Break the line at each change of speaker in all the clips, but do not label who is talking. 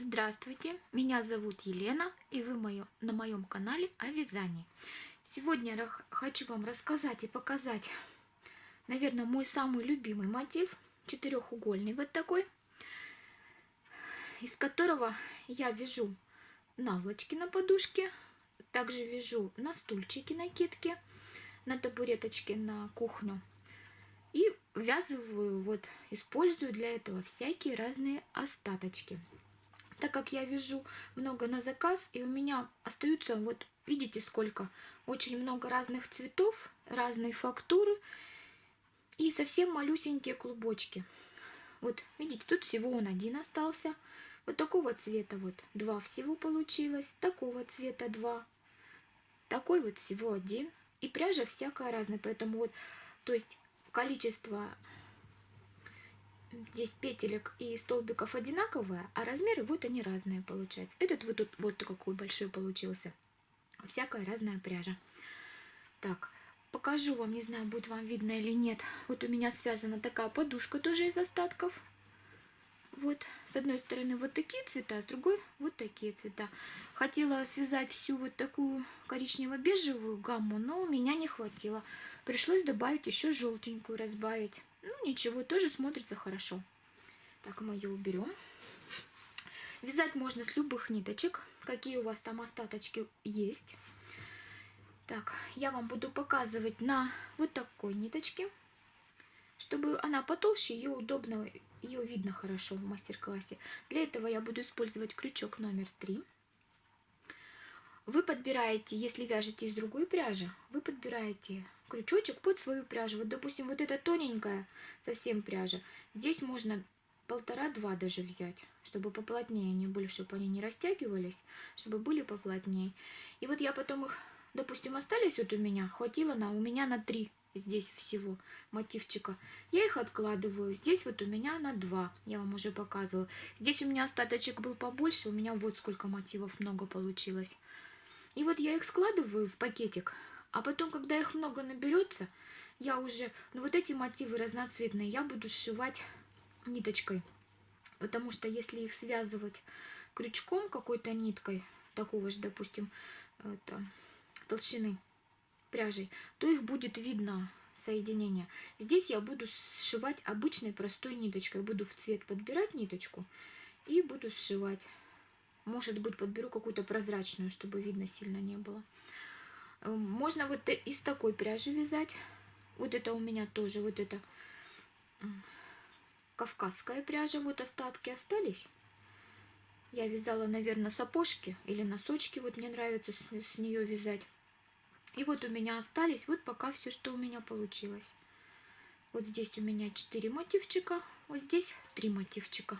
Здравствуйте, меня зовут Елена, и вы мою, на моем канале о вязании. Сегодня я хочу вам рассказать и показать, наверное, мой самый любимый мотив, четырехугольный вот такой, из которого я вяжу наволочки на подушке, также вяжу на стульчике накидки, на табуреточке на кухню. И ввязываю, вот, использую для этого всякие разные остаточки так как я вяжу много на заказ, и у меня остаются, вот видите сколько, очень много разных цветов, разной фактуры и совсем малюсенькие клубочки. Вот видите, тут всего он один остался. Вот такого цвета вот два всего получилось, такого цвета два, такой вот всего один. И пряжа всякая разная, поэтому вот, то есть количество здесь петелек и столбиков одинаковые, а размеры вот они разные получаются. Этот вот тут вот какой большой получился. Всякая разная пряжа. Так, покажу вам, не знаю, будет вам видно или нет. Вот у меня связана такая подушка тоже из остатков. Вот, с одной стороны вот такие цвета, с другой вот такие цвета. Хотела связать всю вот такую коричнево-бежевую гамму, но у меня не хватило. Пришлось добавить еще желтенькую, разбавить. Ну, ничего, тоже смотрится хорошо. Так, мы ее уберем. Вязать можно с любых ниточек, какие у вас там остаточки есть. Так, я вам буду показывать на вот такой ниточке, чтобы она потолще, ее удобно, ее видно хорошо в мастер-классе. Для этого я буду использовать крючок номер 3. Вы подбираете, если вяжете из другой пряжи, вы подбираете крючочек под свою пряжу. Вот, допустим, вот эта тоненькая совсем пряжа. Здесь можно полтора-два даже взять, чтобы поплотнее они были, чтобы они не растягивались, чтобы были поплотнее. И вот я потом их, допустим, остались вот у меня, хватило на, у меня на три здесь всего мотивчика. Я их откладываю. Здесь вот у меня на два, я вам уже показывала. Здесь у меня остаточек был побольше, у меня вот сколько мотивов много получилось. И вот я их складываю в пакетик, а потом, когда их много наберется, я уже, ну вот эти мотивы разноцветные, я буду сшивать ниточкой. Потому что если их связывать крючком какой-то ниткой, такого же, допустим, это, толщины пряжей, то их будет видно соединение. Здесь я буду сшивать обычной простой ниточкой. Буду в цвет подбирать ниточку и буду сшивать. Может быть, подберу какую-то прозрачную, чтобы видно сильно не было. Э, можно вот из такой пряжи вязать. Вот это у меня тоже, вот это кавказская пряжа. Вот остатки остались. Я вязала, наверное, сапожки или носочки. Вот мне нравится с, с нее вязать. И вот у меня остались, вот пока все, что у меня получилось. Вот здесь у меня 4 мотивчика, вот здесь 3 мотивчика.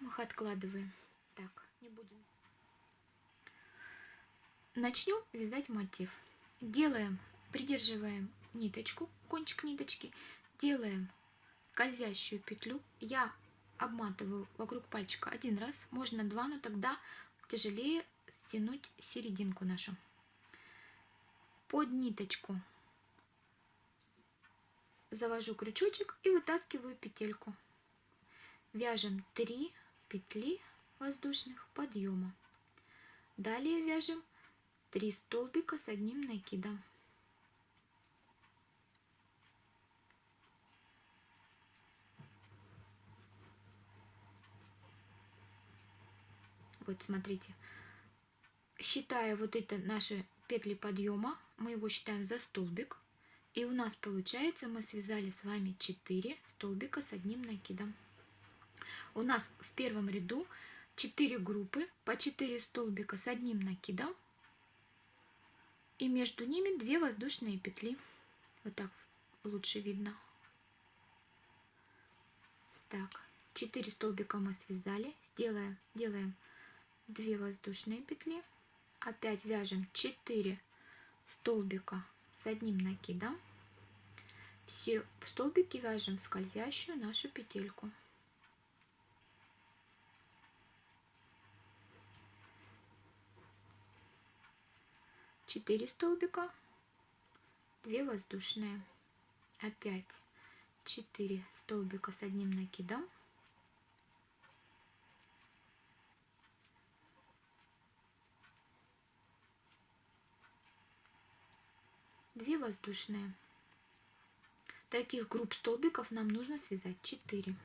Мы их откладываем. Так не будем. Начнем вязать мотив. Делаем, придерживаем ниточку, кончик ниточки, делаем скользящую петлю. Я обматываю вокруг пальчика один раз, можно два, но тогда тяжелее стянуть серединку нашу. Под ниточку завожу крючочек и вытаскиваю петельку. Вяжем 3 петли воздушных подъема. Далее вяжем 3 столбика с одним накидом. Вот смотрите, считая вот это наши петли подъема, мы его считаем за столбик. И у нас получается, мы связали с вами 4 столбика с одним накидом. У нас в первом ряду 4 группы по 4 столбика с одним накидом и между ними 2 воздушные петли. Вот так лучше видно. Так, 4 столбика мы связали. Сделаем, делаем 2 воздушные петли. Опять вяжем 4 столбика с одним накидом. Все столбики вяжем в скользящую нашу петельку. 4 столбика, 2 воздушные, опять 4 столбика с одним накидом, две воздушные. Таких групп столбиков нам нужно связать 4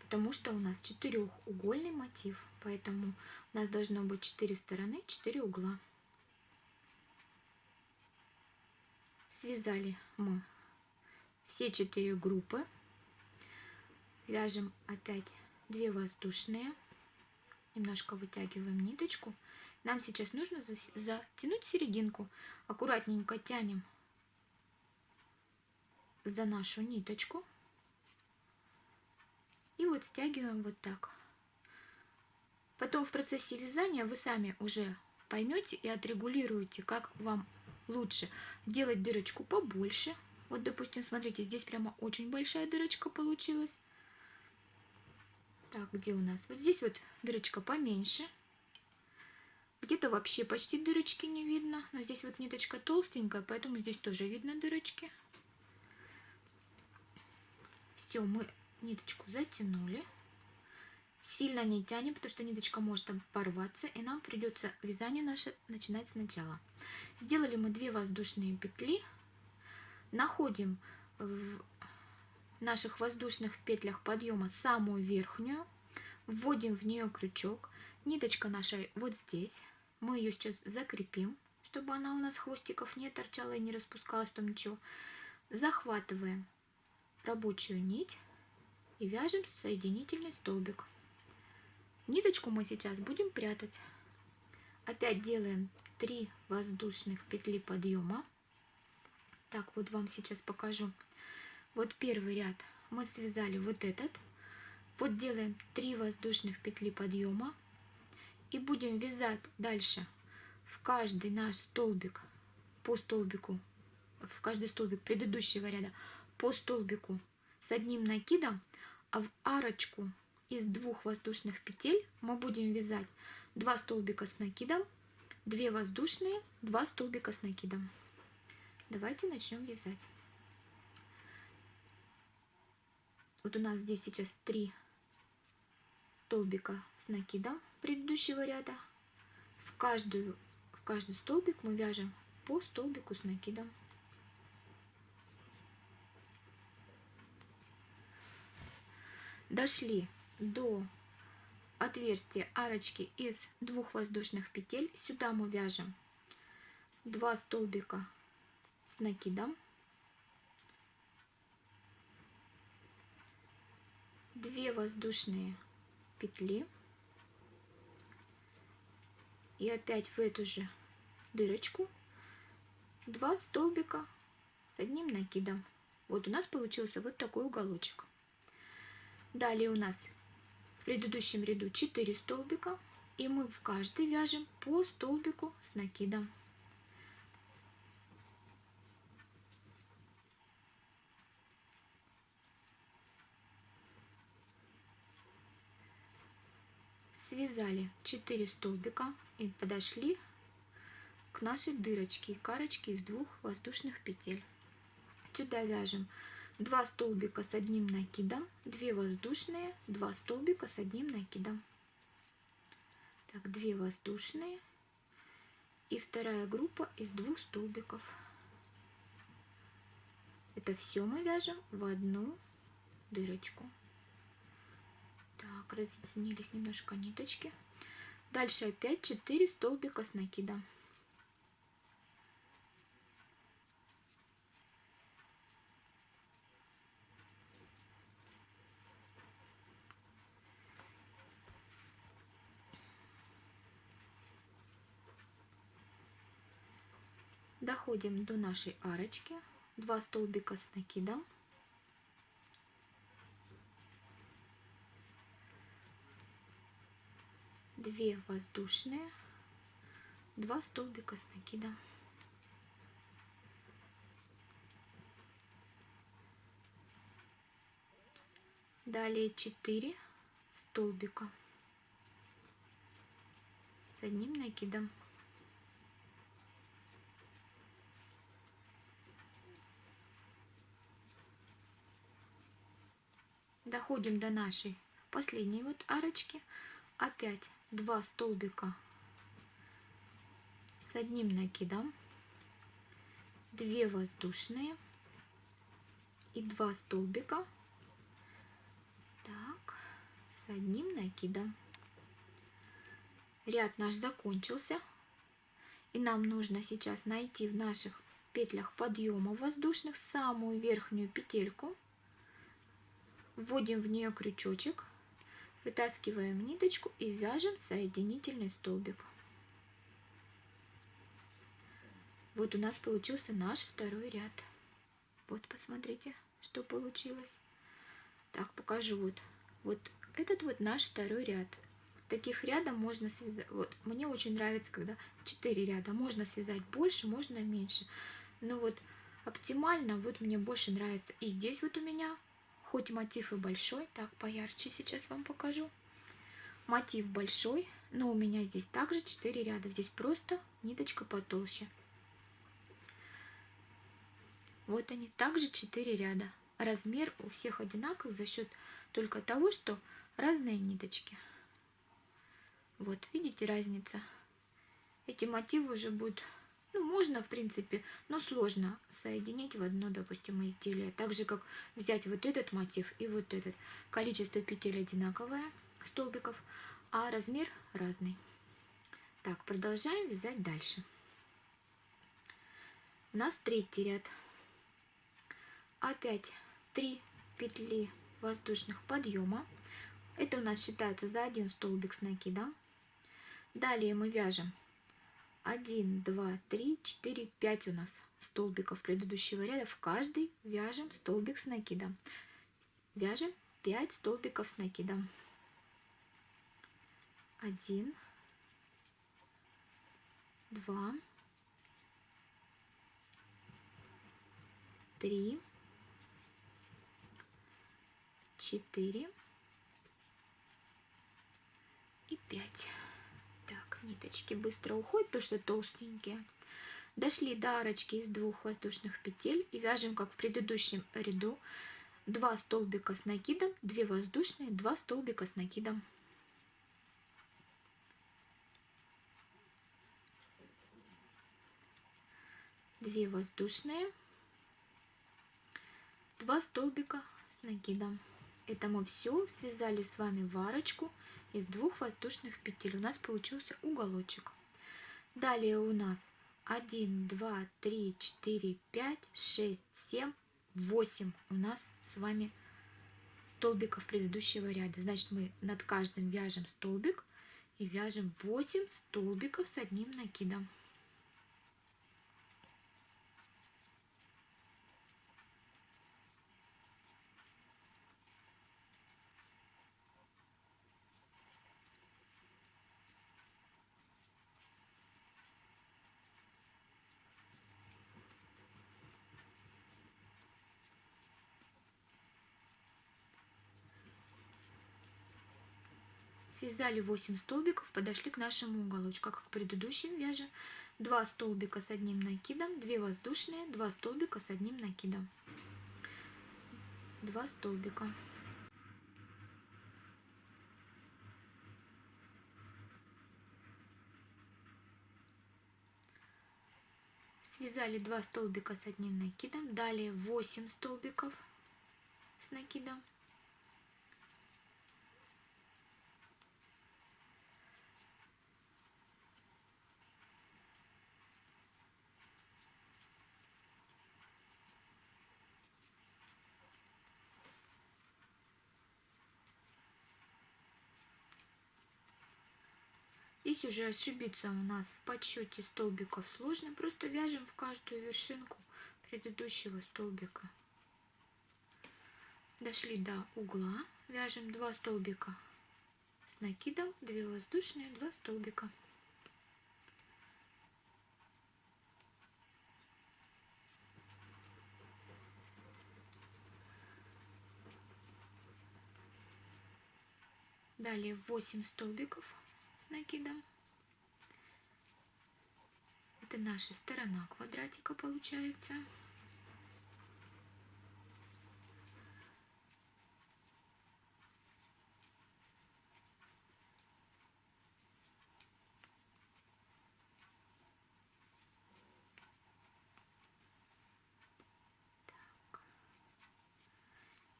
потому что у нас четырехугольный мотив, поэтому у нас должно быть 4 стороны, 4 угла. Связали мы все четыре группы. Вяжем опять 2 воздушные. Немножко вытягиваем ниточку. Нам сейчас нужно затянуть серединку. Аккуратненько тянем за нашу ниточку. И вот стягиваем вот так. Потом в процессе вязания вы сами уже поймете и отрегулируете, как вам лучше делать дырочку побольше. Вот, допустим, смотрите, здесь прямо очень большая дырочка получилась. Так, где у нас? Вот здесь вот дырочка поменьше. Где-то вообще почти дырочки не видно. Но здесь вот ниточка толстенькая, поэтому здесь тоже видно дырочки. Все, мы ниточку затянули. Сильно не тянем, потому что ниточка может порваться, и нам придется вязание наше начинать сначала. Сделали мы 2 воздушные петли. Находим в наших воздушных петлях подъема самую верхнюю. Вводим в нее крючок. Ниточка наша вот здесь. Мы ее сейчас закрепим, чтобы она у нас хвостиков не торчала и не распускалась, там ничего. Захватываем рабочую нить и вяжем соединительный столбик. Ниточку мы сейчас будем прятать. Опять делаем 3 воздушных петли подъема. Так, вот вам сейчас покажу. Вот первый ряд мы связали вот этот. Вот делаем 3 воздушных петли подъема. И будем вязать дальше в каждый наш столбик по столбику, в каждый столбик предыдущего ряда по столбику с одним накидом, а в арочку из двух воздушных петель мы будем вязать 2 столбика с накидом, 2 воздушные, 2 столбика с накидом. Давайте начнем вязать. Вот у нас здесь сейчас 3 столбика с накидом предыдущего ряда. В, каждую, в каждый столбик мы вяжем по столбику с накидом. Дошли до отверстия арочки из двух воздушных петель. Сюда мы вяжем 2 столбика с накидом. 2 воздушные петли и опять в эту же дырочку 2 столбика с одним накидом. Вот у нас получился вот такой уголочек. Далее у нас предыдущем ряду 4 столбика, и мы в каждый вяжем по столбику с накидом. Связали 4 столбика и подошли к нашей дырочке, карочке из двух воздушных петель. Сюда вяжем 2 столбика с одним накидом, 2 воздушные, 2 столбика с одним накидом. Так, 2 воздушные и вторая группа из двух столбиков. Это все мы вяжем в одну дырочку. Так, разъединились немножко ниточки. Дальше опять 4 столбика с накидом. Доходим до нашей арочки. 2 столбика с накидом. Две воздушные, два столбика с накидом. Далее 4 столбика с одним накидом. Доходим до нашей последней вот арочки опять 2 столбика с одним накидом 2 воздушные и 2 столбика. Так, с одним накидом. Ряд наш закончился. И нам нужно сейчас найти в наших петлях подъема воздушных самую верхнюю петельку. Вводим в нее крючочек, вытаскиваем ниточку и вяжем соединительный столбик. Вот у нас получился наш второй ряд. Вот посмотрите, что получилось. Так, покажу вот. Вот этот вот наш второй ряд. Таких рядом можно связать. Вот, мне очень нравится, когда 4 ряда. Можно связать больше, можно меньше. Но вот оптимально, вот мне больше нравится. И здесь вот у меня, хоть мотив и большой, так, поярче сейчас вам покажу. Мотив большой, но у меня здесь также 4 ряда. Здесь просто ниточка потолще. Вот они, также 4 ряда. Размер у всех одинаковый за счет только того, что разные ниточки. Вот, видите разница? Эти мотивы уже будут, ну, можно, в принципе, но сложно соединить в одно, допустим, изделие. Так же, как взять вот этот мотив и вот этот. Количество петель одинаковое, столбиков, а размер разный. Так, продолжаем вязать дальше. У нас третий ряд. Опять 3 петли воздушных подъема. Это у нас считается за один столбик с накидом. Далее мы вяжем 1, 2, 3, 4, 5 у нас столбиков предыдущего ряда. В каждый вяжем столбик с накидом. Вяжем 5 столбиков с накидом. 1, 2, 3, 4 и 5 ниточки быстро уходят, потому что толстенькие. Дошли до арочки из двух воздушных петель и вяжем, как в предыдущем ряду, 2 столбика с накидом, 2 воздушные, 2 столбика с накидом. Две воздушные, два столбика с накидом. Это мы все связали с вами в арочку из двух воздушных петель. У нас получился уголочек. Далее у нас 1, 2, 3, 4, 5, 6, 7, 8 у нас с вами столбиков предыдущего ряда. Значит, мы над каждым вяжем столбик и вяжем 8 столбиков с одним накидом. Связали 8 столбиков, подошли к нашему уголочку. Как в предыдущем вяже 2 столбика с одним накидом, 2 воздушные, 2 столбика с одним накидом. 2 столбика. Связали 2 столбика с одним накидом, далее 8 столбиков с накидом. Здесь уже ошибиться у нас в подсчете столбиков сложно. Просто вяжем в каждую вершинку предыдущего столбика. Дошли до угла. Вяжем 2 столбика с накидом, 2 воздушные, 2 столбика. Далее 8 столбиков накидом. Это наша сторона квадратика получается.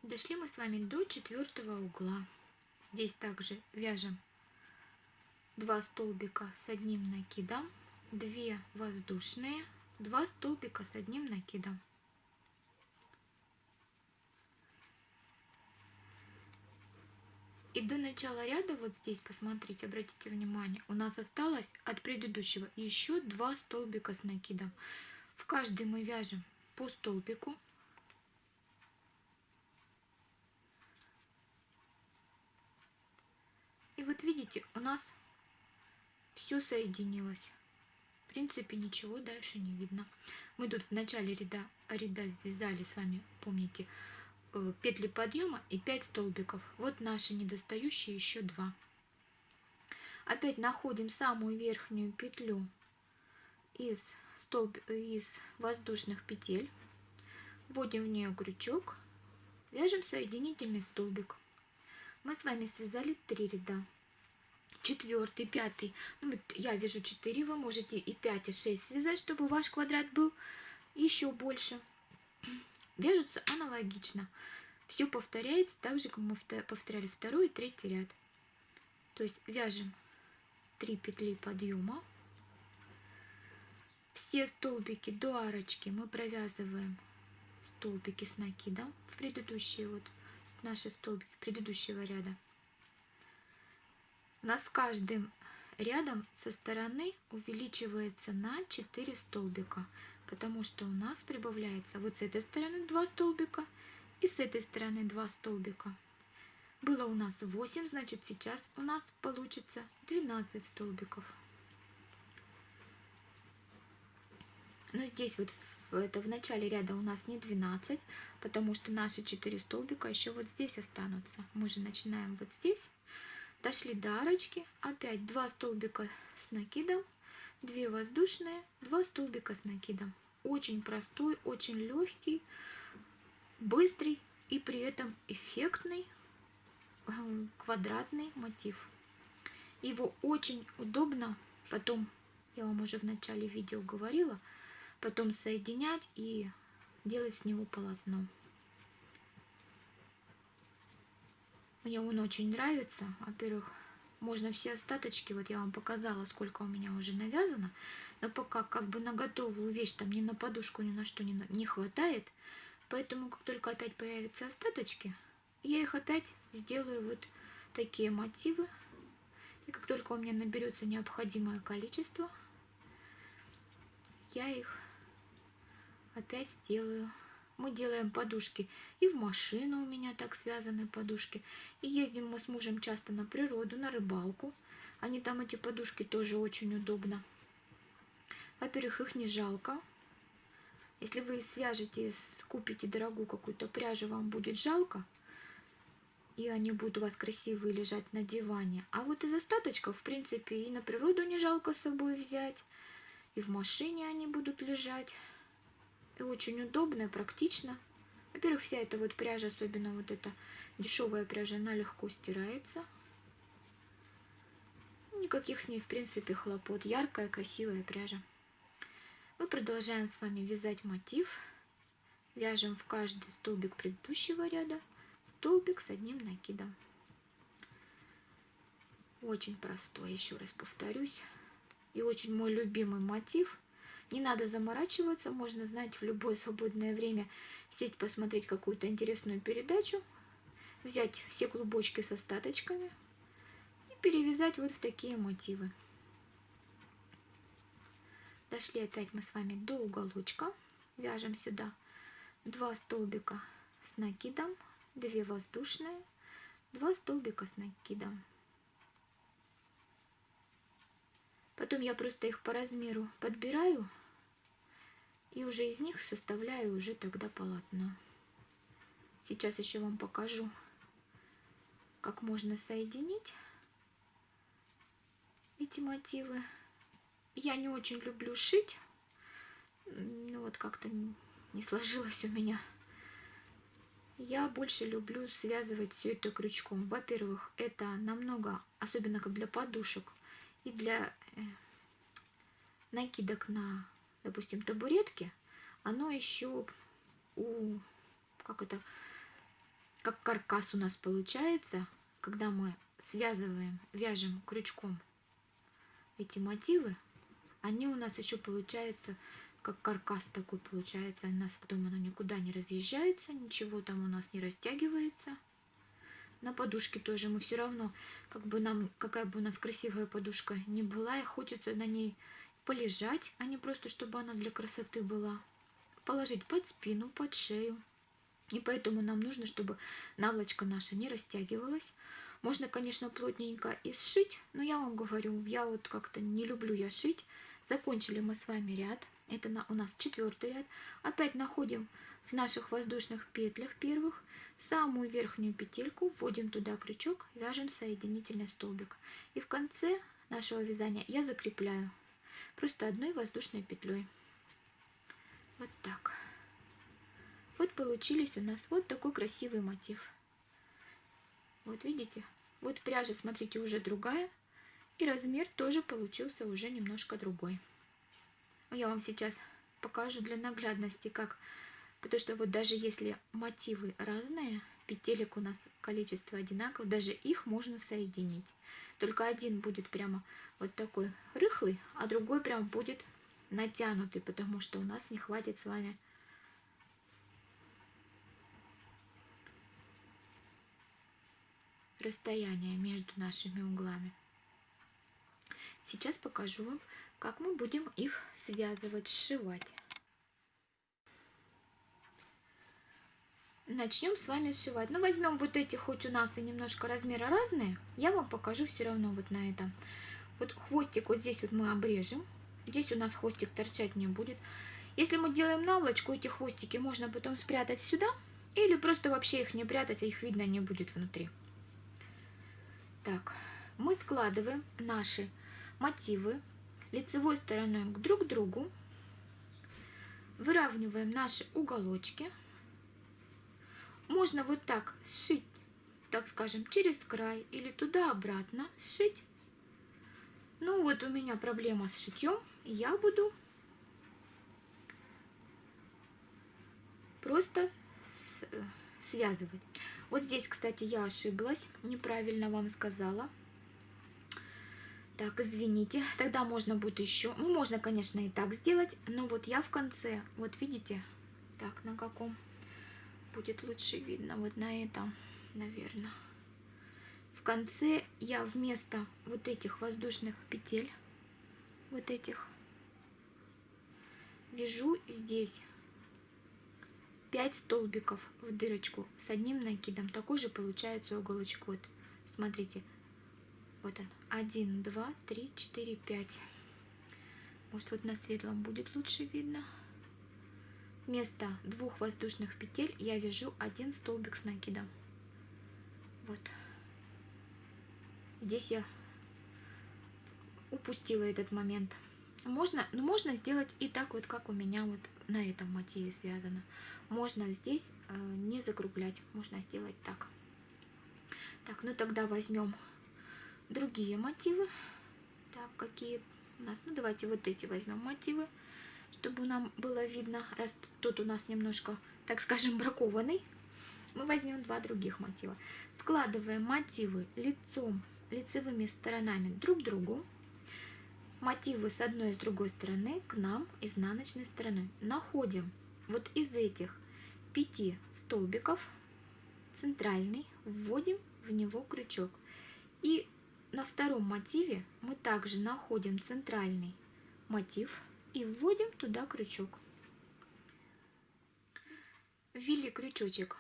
Дошли мы с вами до четвертого угла. Здесь также вяжем 2 столбика с одним накидом, 2 воздушные, 2 столбика с одним накидом. И до начала ряда, вот здесь, посмотрите, обратите внимание, у нас осталось от предыдущего еще два столбика с накидом. В каждый мы вяжем по столбику. И вот видите, у нас все соединилось. В принципе, ничего дальше не видно. Мы тут в начале ряда, ряда вязали с вами, помните, Э, петли подъема и 5 столбиков. Вот наши недостающие еще 2. Опять находим самую верхнюю петлю из, столб... из воздушных петель. Вводим в нее крючок. Вяжем соединительный столбик. Мы с вами связали 3 ряда. Четвертый, пятый. Ну, вот я вяжу 4, вы можете и 5, и 6 связать, чтобы ваш квадрат был еще больше вяжутся аналогично. Все повторяется так же, как мы повторяли второй и третий ряд. То есть вяжем 3 петли подъема. Все столбики до арочки мы провязываем столбики с накидом в предыдущие вот наши столбики предыдущего ряда. У нас каждым рядом со стороны увеличивается на 4 столбика потому что у нас прибавляется вот с этой стороны 2 столбика и с этой стороны 2 столбика. Было у нас 8, значит сейчас у нас получится 12 столбиков. Но здесь вот это в начале ряда у нас не 12, потому что наши 4 столбика еще вот здесь останутся. Мы же начинаем вот здесь. Дошли до арочки, опять 2 столбика с накидом 2 воздушные, 2 столбика с накидом. Очень простой, очень легкий, быстрый и при этом эффектный эм, квадратный мотив. Его очень удобно потом, я вам уже в начале видео говорила, потом соединять и делать с него полотно. Мне он очень нравится. Во-первых, можно все остаточки, вот я вам показала, сколько у меня уже навязано, но пока как бы на готовую вещь, там ни на подушку, ни на что не, не хватает, поэтому как только опять появятся остаточки, я их опять сделаю вот такие мотивы, и как только у меня наберется необходимое количество, я их опять сделаю мы делаем подушки. И в машину у меня так связаны подушки. И ездим мы с мужем часто на природу, на рыбалку. Они там, эти подушки, тоже очень удобно. Во-первых, их не жалко. Если вы свяжете, купите дорогую какую-то пряжу, вам будет жалко. И они будут у вас красивые лежать на диване. А вот из остаточков, в принципе, и на природу не жалко с собой взять. И в машине они будут лежать. И очень удобно и практично. Во-первых, вся эта вот пряжа, особенно вот эта дешевая пряжа, она легко стирается. Никаких с ней, в принципе, хлопот. Яркая, красивая пряжа. Мы продолжаем с вами вязать мотив. Вяжем в каждый столбик предыдущего ряда столбик с одним накидом. Очень простой, еще раз повторюсь. И очень мой любимый мотив – не надо заморачиваться, можно, знаете, в любое свободное время сесть посмотреть какую-то интересную передачу, взять все клубочки с остаточками и перевязать вот в такие мотивы. Дошли опять мы с вами до уголочка. Вяжем сюда 2 столбика с накидом, 2 воздушные, 2 столбика с накидом. Потом я просто их по размеру подбираю и уже из них составляю уже тогда полотно. Сейчас еще вам покажу, как можно соединить эти мотивы. Я не очень люблю шить, ну вот как-то не сложилось у меня. Я больше люблю связывать все это крючком. Во-первых, это намного, особенно как для подушек, и для э, накидок на, допустим, табуретки, оно еще у, как это, как каркас у нас получается, когда мы связываем, вяжем крючком эти мотивы, они у нас еще получаются как каркас такой получается. У нас потом оно никуда не разъезжается, ничего там у нас не растягивается. На подушке тоже мы все равно, как бы нам, какая бы у нас красивая подушка не была, и хочется на ней полежать, а не просто, чтобы она для красоты была. Положить под спину, под шею. И поэтому нам нужно, чтобы наволочка наша не растягивалась. Можно, конечно, плотненько и сшить, но я вам говорю, я вот как-то не люблю я шить. Закончили мы с вами ряд. Это на, у нас четвертый ряд. Опять находим в наших воздушных петлях первых самую верхнюю петельку, вводим туда крючок, вяжем соединительный столбик. И в конце нашего вязания я закрепляю просто одной воздушной петлей. Вот так. Вот получились у нас вот такой красивый мотив. Вот видите? Вот пряжа, смотрите, уже другая. И размер тоже получился уже немножко другой. Я вам сейчас покажу для наглядности, как... Потому что вот даже если мотивы разные, петелек у нас количество одинаковое, даже их можно соединить. Только один будет прямо вот такой рыхлый, а другой прям будет натянутый, потому что у нас не хватит с вами расстояния между нашими углами. Сейчас покажу вам, как мы будем их связывать, сшивать. Начнем с вами сшивать. Ну, возьмем вот эти, хоть у нас и немножко размеры разные, я вам покажу все равно вот на этом. Вот хвостик вот здесь вот мы обрежем. Здесь у нас хвостик торчать не будет. Если мы делаем наволочку, эти хвостики можно потом спрятать сюда. Или просто вообще их не прятать, а их видно не будет внутри. Так, мы складываем наши мотивы лицевой стороной к друг другу. Выравниваем наши уголочки. Можно вот так сшить, так скажем, через край или туда-обратно сшить. Ну вот у меня проблема с шитьем. Я буду просто э, связывать. Вот здесь, кстати, я ошиблась, неправильно вам сказала. Так, извините, тогда можно будет еще, ну, можно, конечно, и так сделать, но вот я в конце, вот видите, так, на каком будет лучше видно, вот на этом, наверное. В конце я вместо вот этих воздушных петель, вот этих, вяжу здесь 5 столбиков в дырочку с одним накидом. Такой же получается уголочек. Вот, смотрите, вот он. 1, 2, 3, 4, 5. Может, вот на светлом будет лучше видно. Вместо двух воздушных петель я вяжу один столбик с накидом. Вот. Здесь я упустила этот момент. Можно, ну, можно сделать и так вот, как у меня вот на этом мотиве связано. Можно здесь э, не закруглять, можно сделать так. Так, ну тогда возьмем другие мотивы. Так, какие у нас? Ну, давайте вот эти возьмем мотивы, чтобы нам было видно, раз тут у нас немножко, так скажем, бракованный. Мы возьмем два других мотива. Складываем мотивы лицом, лицевыми сторонами друг к другу. Мотивы с одной и с другой стороны к нам изнаночной стороной. Находим вот из этих пяти столбиков центральный, вводим в него крючок. И на втором мотиве мы также находим центральный мотив и вводим туда крючок. Ввели крючочек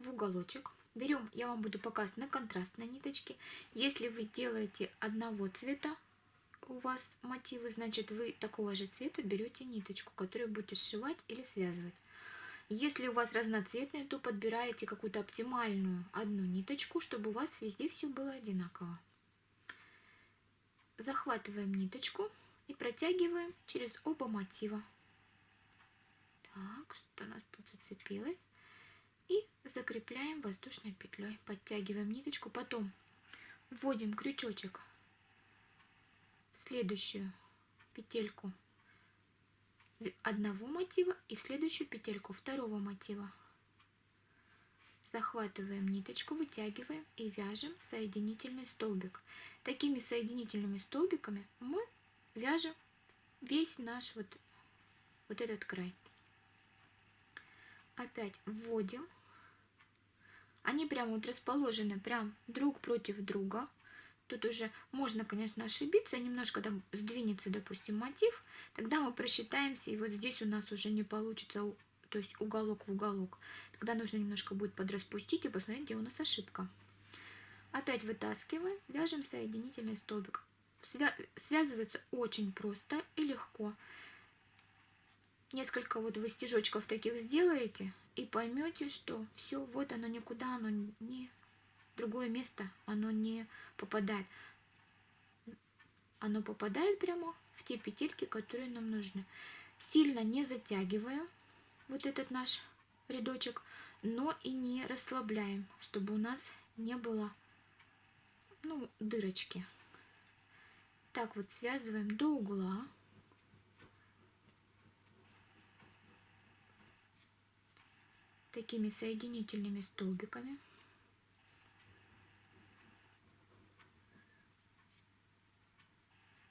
в уголочек. Берем, я вам буду показывать на контрастной ниточке. Если вы сделаете одного цвета, у вас мотивы, значит вы такого же цвета берете ниточку, которую будете сшивать или связывать. Если у вас разноцветные, то подбираете какую-то оптимальную одну ниточку, чтобы у вас везде все было одинаково захватываем ниточку и протягиваем через оба мотива. Так, что у нас тут зацепилось. И закрепляем воздушной петлей. Подтягиваем ниточку, потом вводим крючочек в следующую петельку одного мотива и в следующую петельку второго мотива. захватываем ниточку, вытягиваем и вяжем соединительный столбик. Такими соединительными столбиками мы вяжем весь наш вот, вот этот край. Опять вводим. Они прямо вот расположены прям друг против друга. Тут уже можно, конечно, ошибиться, немножко там сдвинется, допустим, мотив. Тогда мы просчитаемся, и вот здесь у нас уже не получится, то есть уголок в уголок. Тогда нужно немножко будет подраспустить и посмотреть, где у нас ошибка. Опять вытаскиваем, вяжем соединительный столбик. Свя связывается очень просто и легко. Несколько вот вы стежочков таких сделаете и поймете, что все, вот оно никуда, оно не другое место, оно не попадает. Оно попадает прямо в те петельки, которые нам нужны. Сильно не затягиваем вот этот наш рядочек, но и не расслабляем, чтобы у нас не было ну, дырочки. Так вот связываем до угла. Такими соединительными столбиками.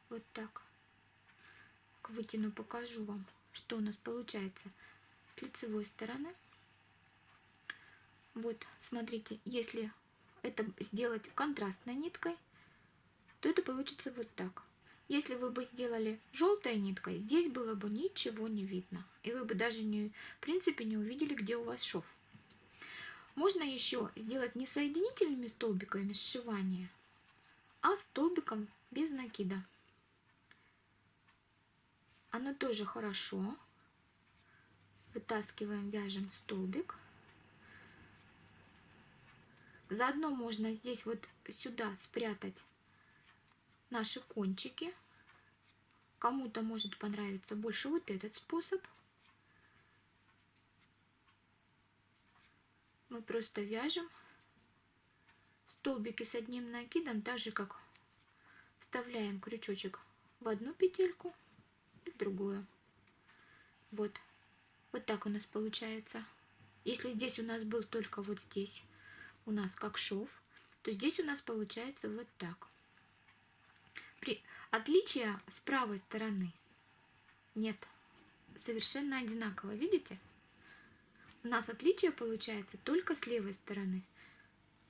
Вот так. Вытяну, покажу вам, что у нас получается с лицевой стороны. Вот, смотрите, если это сделать контрастной ниткой, то это получится вот так. Если вы бы сделали желтой ниткой, здесь было бы ничего не видно. И вы бы даже, не, в принципе, не увидели, где у вас шов. Можно еще сделать не соединительными столбиками сшивания, а столбиком без накида. Оно тоже хорошо. Вытаскиваем, вяжем столбик. Заодно можно здесь вот сюда спрятать наши кончики. Кому-то может понравиться больше вот этот способ. Мы просто вяжем столбики с одним накидом, так же как вставляем крючочек в одну петельку и в другую. Вот. Вот так у нас получается. Если здесь у нас был только вот здесь у нас как шов, то здесь у нас получается вот так. При... Отличия с правой стороны нет. Совершенно одинаково, видите? У нас отличие получается только с левой стороны.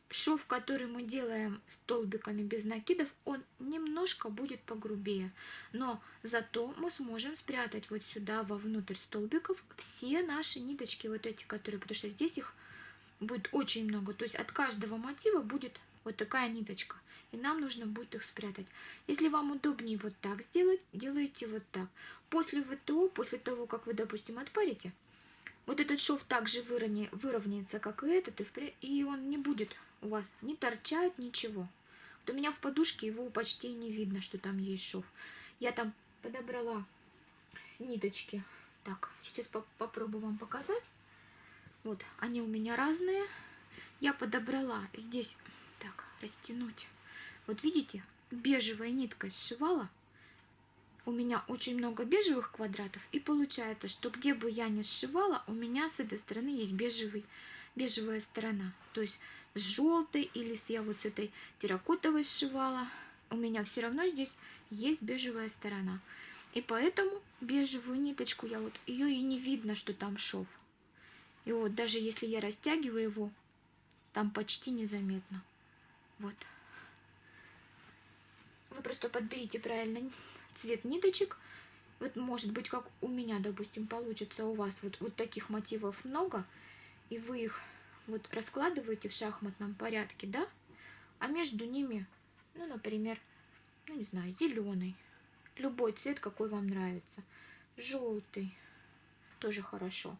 Шов, который мы делаем столбиками без накидов, он немножко будет погрубее. Но зато мы сможем спрятать вот сюда, вовнутрь столбиков, все наши ниточки, вот эти, которые, потому что здесь их будет очень много. То есть от каждого мотива будет вот такая ниточка. И нам нужно будет их спрятать. Если вам удобнее вот так сделать, делайте вот так. После ВТО, после того, как вы, допустим, отпарите, вот этот шов также выровня, выровняется, как и этот, и, и он не будет у вас не торчать, ничего. Вот у меня в подушке его почти не видно, что там есть шов. Я там подобрала ниточки. Так, сейчас по попробую вам показать. Вот, они у меня разные. Я подобрала здесь, так, растянуть. Вот видите, бежевая нитка сшивала. У меня очень много бежевых квадратов. И получается, что где бы я ни сшивала, у меня с этой стороны есть бежевый, бежевая сторона. То есть с желтой или с я вот с этой терракотовой сшивала. У меня все равно здесь есть бежевая сторона. И поэтому бежевую ниточку я вот, ее и не видно, что там шов. И вот даже если я растягиваю его, там почти незаметно. Вот. Вы просто подберите правильно цвет ниточек. Вот может быть, как у меня, допустим, получится у вас вот, вот таких мотивов много, и вы их вот раскладываете в шахматном порядке, да? А между ними, ну, например, ну, не знаю, зеленый. Любой цвет, какой вам нравится. Желтый. Тоже хорошо.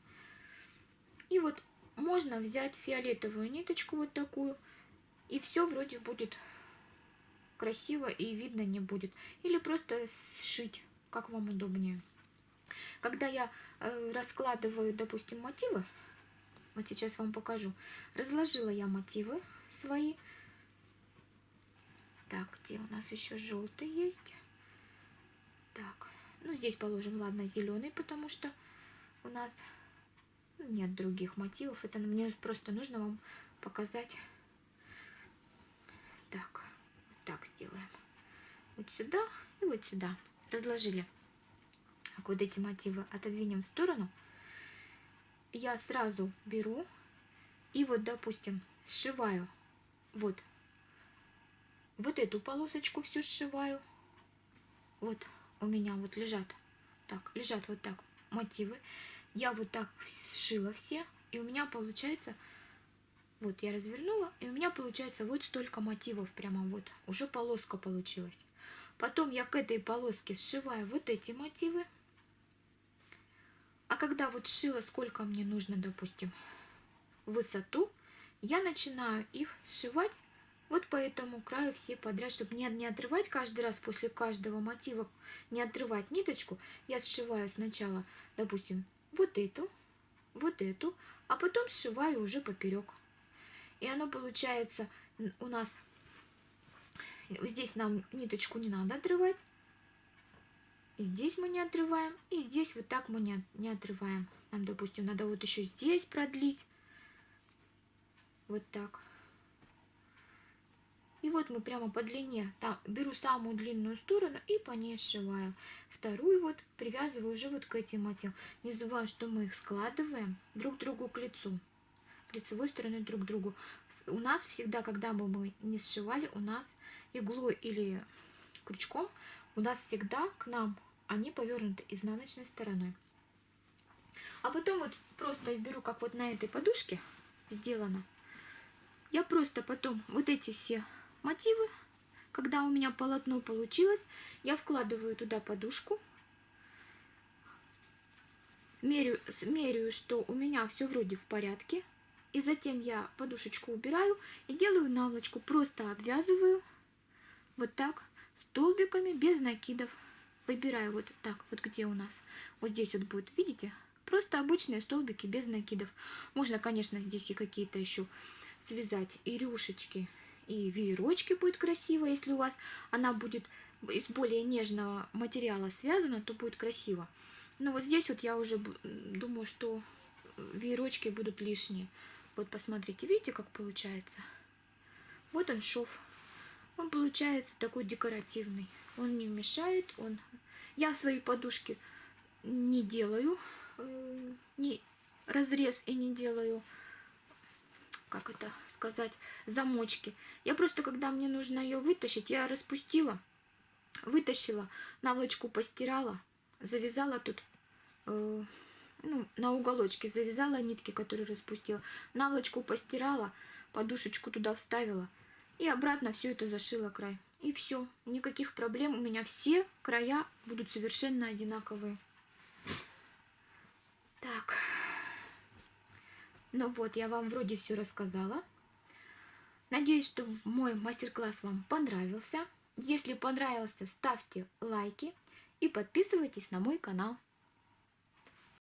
И вот можно взять фиолетовую ниточку вот такую, и все вроде будет красиво и видно не будет. Или просто сшить, как вам удобнее. Когда я э, раскладываю, допустим, мотивы, вот сейчас вам покажу, разложила я мотивы свои. Так, где у нас еще желтый есть? Так, ну здесь положим, ладно, зеленый, потому что у нас Нет других мотивов. Это мне просто нужно вам показать. Так, сделаем. Вот сюда и вот сюда. Разложили. Так, вот эти мотивы отодвинем в сторону. Я сразу беру и вот, допустим, сшиваю вот вот эту полосочку всю сшиваю. Вот у меня вот лежат, так, лежат вот так мотивы. Я вот так сшила все, и у меня получается, вот я развернула, и у меня получается вот столько мотивов прямо вот, уже полоска получилась. Потом я к этой полоске сшиваю вот эти мотивы. А когда вот сшила, сколько мне нужно, допустим, высоту, я начинаю их сшивать вот по этому краю все подряд, чтобы не, не отрывать каждый раз после каждого мотива, не отрывать ниточку, я сшиваю сначала, допустим, вот эту, вот эту, а потом сшиваю уже поперек. И оно получается у нас, здесь нам ниточку не надо отрывать, здесь мы не отрываем, и здесь вот так мы не, не отрываем. Нам, допустим, надо вот еще здесь продлить, вот так. И вот мы прямо по длине, там беру самую длинную сторону и по ней сшиваю. Вторую вот привязываю уже вот к этим мотивам. Не забываем, что мы их складываем друг другу к лицу. Лицевой стороной друг к другу. У нас всегда, когда мы, мы не сшивали, у нас иглой или крючком, у нас всегда к нам они повернуты изнаночной стороной. А потом вот просто беру, как вот на этой подушке сделано, я просто потом вот эти все мотивы. Когда у меня полотно получилось, я вкладываю туда подушку, меряю, меряю, что у меня все вроде в порядке, и затем я подушечку убираю и делаю наволочку, просто обвязываю вот так столбиками без накидов. Выбираю вот так, вот где у нас, вот здесь вот будет, видите? Просто обычные столбики без накидов. Можно, конечно, здесь и какие-то еще связать и рюшечки и веерочки будет красиво, если у вас она будет из более нежного материала связана, то будет красиво. Но вот здесь вот я уже думаю, что веерочки будут лишние. Вот посмотрите, видите, как получается? Вот он шов. Он получается такой декоративный. Он не мешает, он... Я свои подушки не делаю, не разрез и не делаю, как это сказать, замочки. Я просто, когда мне нужно ее вытащить, я распустила, вытащила, наволочку постирала, завязала тут, э, ну, на уголочке завязала нитки, которые распустила, наволочку постирала, подушечку туда вставила и обратно все это зашила край. И все, никаких проблем, у меня все края будут совершенно одинаковые. Так, ну вот, я вам вроде все рассказала. Надеюсь, что мой мастер-класс вам понравился. Если понравился, ставьте лайки и подписывайтесь на мой канал.